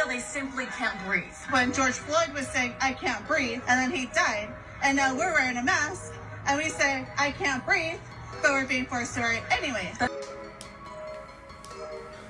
feel they simply can't breathe. When George Floyd was saying, I can't breathe, and then he died, and now we're wearing a mask, and we say, I can't breathe, but we're being forced to wear it anyway.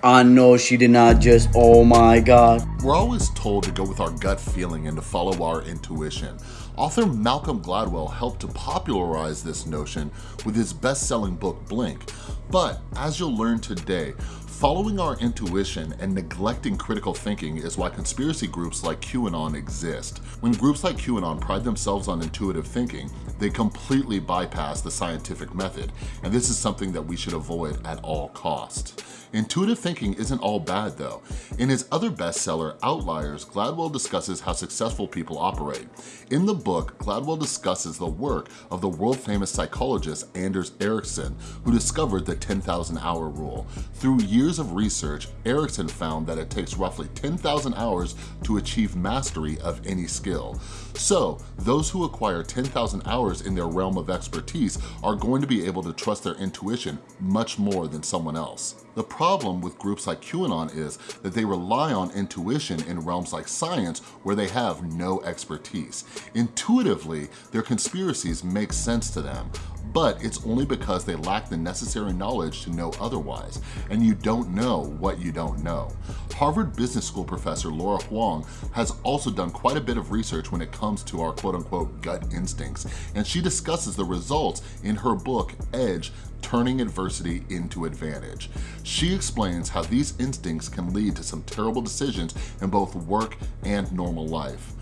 I know she did not just, oh my god. We're always told to go with our gut feeling and to follow our intuition. Author Malcolm Gladwell helped to popularize this notion with his best-selling book Blink. But as you'll learn today, Following our intuition and neglecting critical thinking is why conspiracy groups like QAnon exist. When groups like QAnon pride themselves on intuitive thinking, they completely bypass the scientific method, and this is something that we should avoid at all costs. Intuitive thinking isn't all bad though. In his other bestseller, Outliers, Gladwell discusses how successful people operate. In the book, Gladwell discusses the work of the world-famous psychologist Anders Ericsson, who discovered the 10,000 hour rule. Through years of research, Ericsson found that it takes roughly 10,000 hours to achieve mastery of any skill. So, those who acquire 10,000 hours in their realm of expertise are going to be able to trust their intuition much more than someone else. The problem with groups like QAnon is that they rely on intuition in realms like science where they have no expertise. Intuitively, their conspiracies make sense to them, but it's only because they lack the necessary knowledge to know otherwise, and you don't know what you don't know. Harvard Business School professor Laura Huang has also done quite a bit of research when it comes to our quote-unquote gut instincts, and she discusses the results in her book, Edge, Turning Adversity into Advantage. She explains how these instincts can lead to some terrible decisions in both work and normal life.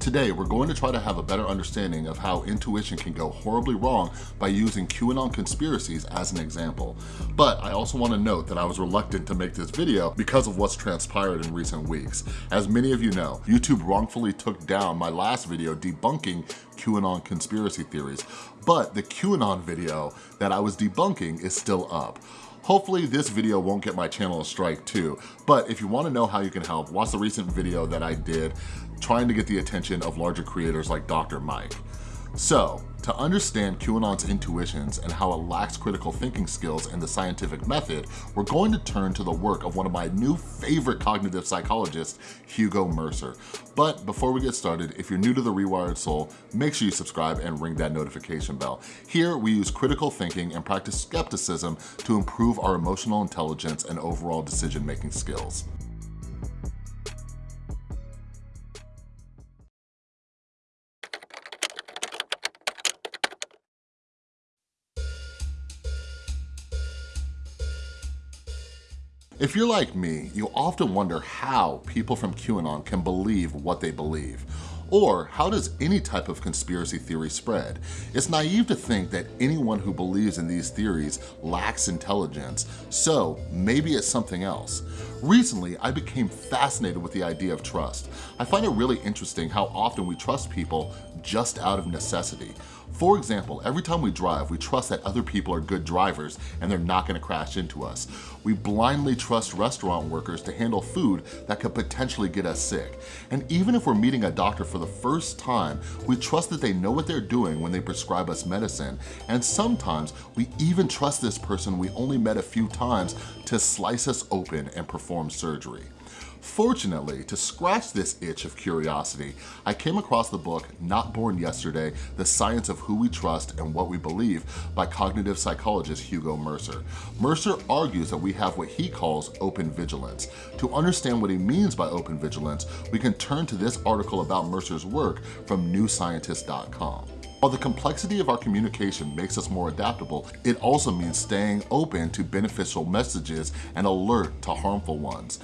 Today, we're going to try to have a better understanding of how intuition can go horribly wrong by using QAnon conspiracies as an example. But I also want to note that I was reluctant to make this video because of what's transpired in recent weeks. As many of you know, YouTube wrongfully took down my last video debunking QAnon conspiracy theories, but the QAnon video that I was debunking is still up. Hopefully this video won't get my channel a strike too, but if you wanna know how you can help, watch the recent video that I did trying to get the attention of larger creators like Dr. Mike. So, to understand QAnon's intuitions and how it lacks critical thinking skills and the scientific method, we're going to turn to the work of one of my new favorite cognitive psychologists, Hugo Mercer. But before we get started, if you're new to The Rewired Soul, make sure you subscribe and ring that notification bell. Here, we use critical thinking and practice skepticism to improve our emotional intelligence and overall decision-making skills. If you're like me, you often wonder how people from QAnon can believe what they believe. Or how does any type of conspiracy theory spread? It's naive to think that anyone who believes in these theories lacks intelligence, so maybe it's something else. Recently, I became fascinated with the idea of trust. I find it really interesting how often we trust people just out of necessity. For example, every time we drive, we trust that other people are good drivers and they're not gonna crash into us. We blindly trust restaurant workers to handle food that could potentially get us sick. And even if we're meeting a doctor for the first time, we trust that they know what they're doing when they prescribe us medicine. And sometimes we even trust this person we only met a few times to slice us open and perform surgery. Fortunately, to scratch this itch of curiosity, I came across the book Not Born Yesterday, The Science of Who We Trust and What We Believe by cognitive psychologist Hugo Mercer. Mercer argues that we have what he calls open vigilance. To understand what he means by open vigilance, we can turn to this article about Mercer's work from newscientist.com. While the complexity of our communication makes us more adaptable, it also means staying open to beneficial messages and alert to harmful ones.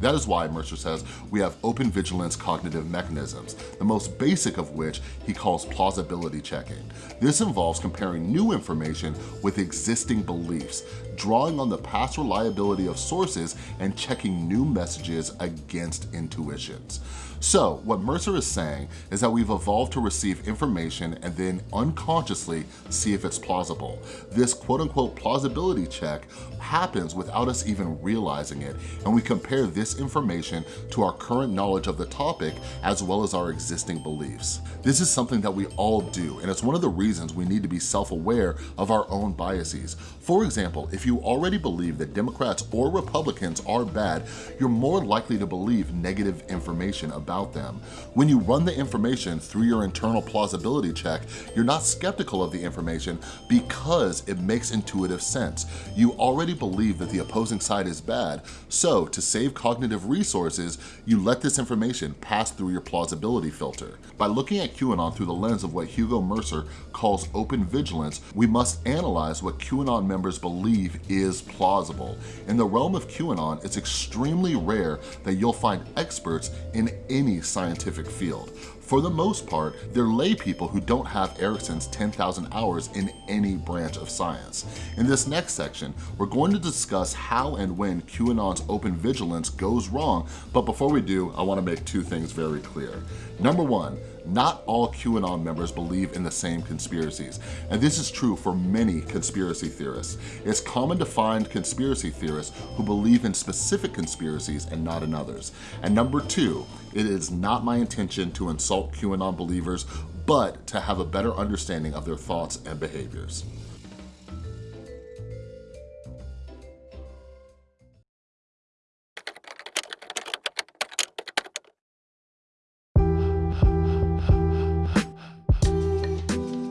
That is why Mercer says we have open vigilance cognitive mechanisms, the most basic of which he calls plausibility checking. This involves comparing new information with existing beliefs, drawing on the past reliability of sources and checking new messages against intuitions. So what Mercer is saying is that we've evolved to receive information and then unconsciously see if it's plausible. This quote unquote plausibility check happens without us even realizing it and we compare this information to our current knowledge of the topic as well as our existing beliefs. This is something that we all do and it's one of the reasons we need to be self-aware of our own biases. For example, if you already believe that Democrats or Republicans are bad, you're more likely to believe negative information about them. When you run the information through your internal plausibility check, you're not skeptical of the information because it makes intuitive sense. You already believe that the opposing side is bad, so to save cognitive resources, you let this information pass through your plausibility filter. By looking at QAnon through the lens of what Hugo Mercer calls open vigilance, we must analyze what QAnon members believe is plausible. In the realm of QAnon, it's extremely rare that you'll find experts in any scientific field. For the most part, they're lay people who don't have Ericsson's 10,000 hours in any branch of science. In this next section, we're going to discuss how and when QAnon's open vigilance goes wrong, but before we do, I wanna make two things very clear. Number one, not all QAnon members believe in the same conspiracies, and this is true for many conspiracy theorists. It's common to find conspiracy theorists who believe in specific conspiracies and not in others. And number two, it is not my intention to insult QAnon believers, but to have a better understanding of their thoughts and behaviors.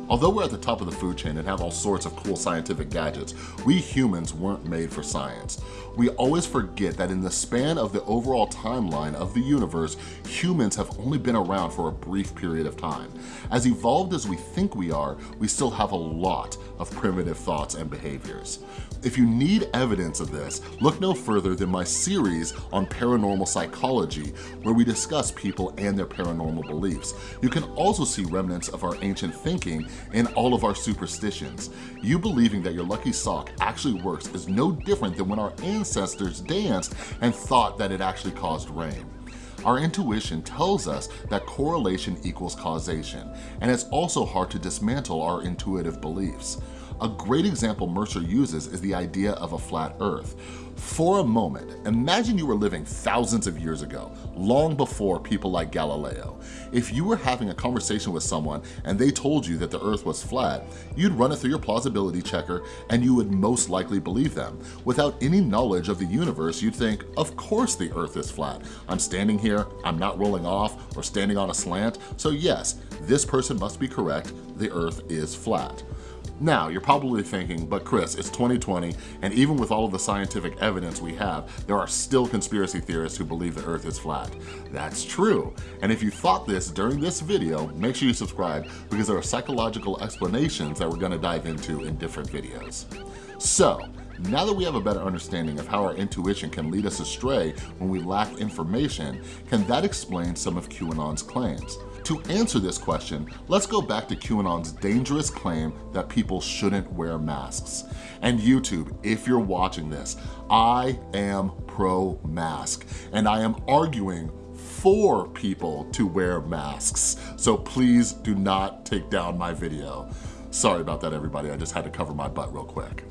Although we're at the top of the food chain and have all sorts of cool scientific gadgets, we humans weren't made for science. We always forget that in the span of the overall timeline of the universe, humans have only been around for a brief period of time. As evolved as we think we are, we still have a lot of primitive thoughts and behaviors. If you need evidence of this, look no further than my series on paranormal psychology, where we discuss people and their paranormal beliefs. You can also see remnants of our ancient thinking in all of our superstitions. You believing that your lucky sock actually works is no different than when our ancestors danced and thought that it actually caused rain. Our intuition tells us that correlation equals causation, and it's also hard to dismantle our intuitive beliefs. A great example Mercer uses is the idea of a flat earth. For a moment, imagine you were living thousands of years ago, long before people like Galileo. If you were having a conversation with someone and they told you that the earth was flat, you'd run it through your plausibility checker and you would most likely believe them. Without any knowledge of the universe, you'd think, of course the earth is flat. I'm standing here, I'm not rolling off or standing on a slant, so yes, this person must be correct, the earth is flat. Now, you're probably thinking, but Chris, it's 2020, and even with all of the scientific evidence we have, there are still conspiracy theorists who believe the earth is flat. That's true. And if you thought this during this video, make sure you subscribe because there are psychological explanations that we're gonna dive into in different videos. So, now that we have a better understanding of how our intuition can lead us astray when we lack information, can that explain some of QAnon's claims? To answer this question, let's go back to QAnon's dangerous claim that people shouldn't wear masks. And YouTube, if you're watching this, I am pro-mask, and I am arguing for people to wear masks. So please do not take down my video. Sorry about that, everybody. I just had to cover my butt real quick.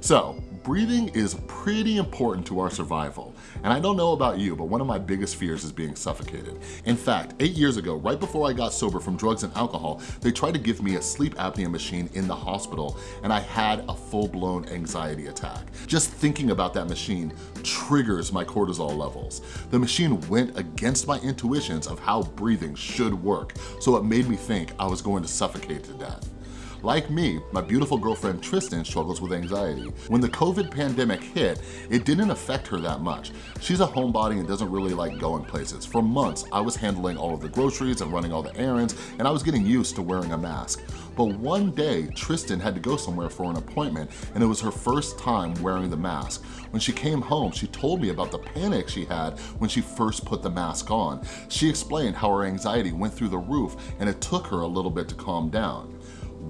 So breathing is pretty important to our survival. And I don't know about you, but one of my biggest fears is being suffocated. In fact, eight years ago, right before I got sober from drugs and alcohol, they tried to give me a sleep apnea machine in the hospital and I had a full-blown anxiety attack. Just thinking about that machine triggers my cortisol levels. The machine went against my intuitions of how breathing should work, so it made me think I was going to suffocate to death. Like me, my beautiful girlfriend Tristan struggles with anxiety. When the COVID pandemic hit, it didn't affect her that much. She's a homebody and doesn't really like going places. For months, I was handling all of the groceries and running all the errands, and I was getting used to wearing a mask. But one day, Tristan had to go somewhere for an appointment, and it was her first time wearing the mask. When she came home, she told me about the panic she had when she first put the mask on. She explained how her anxiety went through the roof, and it took her a little bit to calm down.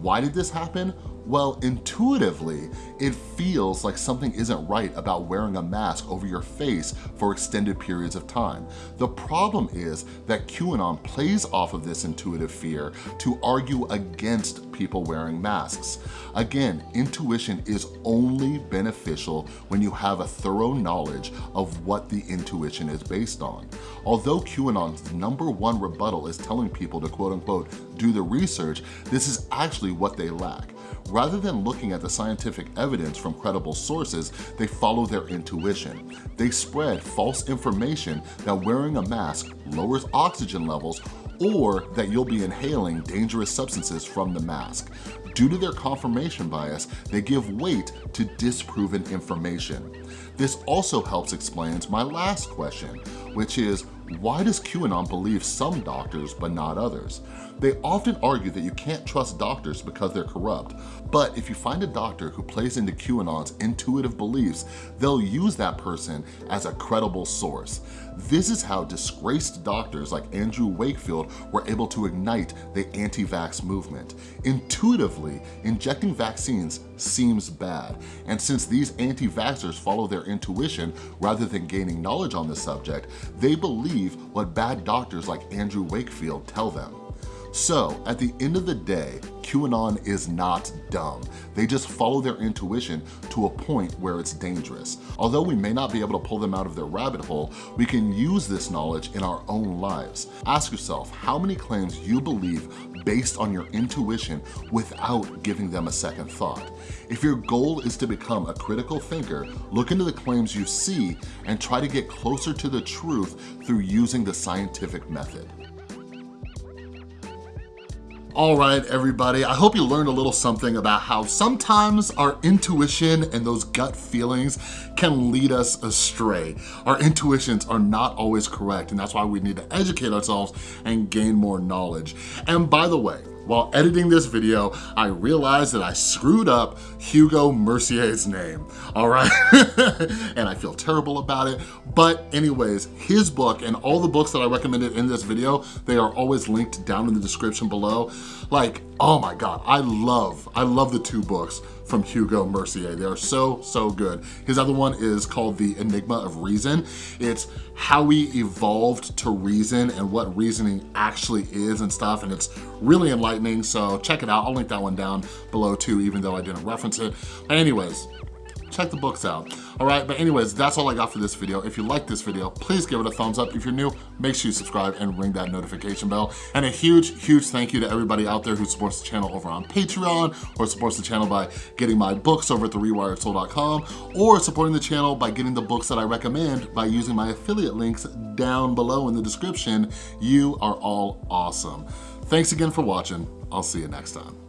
Why did this happen? Well, intuitively, it feels like something isn't right about wearing a mask over your face for extended periods of time. The problem is that QAnon plays off of this intuitive fear to argue against people wearing masks. Again, intuition is only beneficial when you have a thorough knowledge of what the intuition is based on. Although QAnon's number one rebuttal is telling people to quote unquote do the research, this is actually what they lack. Rather than looking at the scientific evidence from credible sources, they follow their intuition. They spread false information that wearing a mask lowers oxygen levels or that you'll be inhaling dangerous substances from the mask. Due to their confirmation bias, they give weight to disproven information. This also helps explain my last question, which is why does QAnon believe some doctors but not others? They often argue that you can't trust doctors because they're corrupt, but if you find a doctor who plays into QAnon's intuitive beliefs, they'll use that person as a credible source. This is how disgraced doctors like Andrew Wakefield were able to ignite the anti-vax movement. Intuitively, injecting vaccines seems bad, and since these anti-vaxxers follow their intuition rather than gaining knowledge on the subject, they believe what bad doctors like Andrew Wakefield tell them. So at the end of the day, QAnon is not dumb. They just follow their intuition to a point where it's dangerous. Although we may not be able to pull them out of their rabbit hole, we can use this knowledge in our own lives. Ask yourself how many claims you believe based on your intuition without giving them a second thought. If your goal is to become a critical thinker, look into the claims you see and try to get closer to the truth through using the scientific method. All right, everybody, I hope you learned a little something about how sometimes our intuition and those gut feelings can lead us astray. Our intuitions are not always correct, and that's why we need to educate ourselves and gain more knowledge. And by the way, while editing this video, I realized that I screwed up Hugo Mercier's name, all right? and I feel terrible about it. But anyways, his book and all the books that I recommended in this video, they are always linked down in the description below. Like, oh my God, I love, I love the two books from Hugo Mercier. They are so, so good. His other one is called The Enigma of Reason. It's how we evolved to reason and what reasoning actually is and stuff, and it's really enlightening, so check it out. I'll link that one down below too, even though I didn't reference it. Anyways, check the books out. All right, but anyways, that's all I got for this video. If you like this video, please give it a thumbs up. If you're new, make sure you subscribe and ring that notification bell. And a huge, huge thank you to everybody out there who supports the channel over on Patreon or supports the channel by getting my books over at therewiredsoul.com or supporting the channel by getting the books that I recommend by using my affiliate links down below in the description. You are all awesome. Thanks again for watching. I'll see you next time.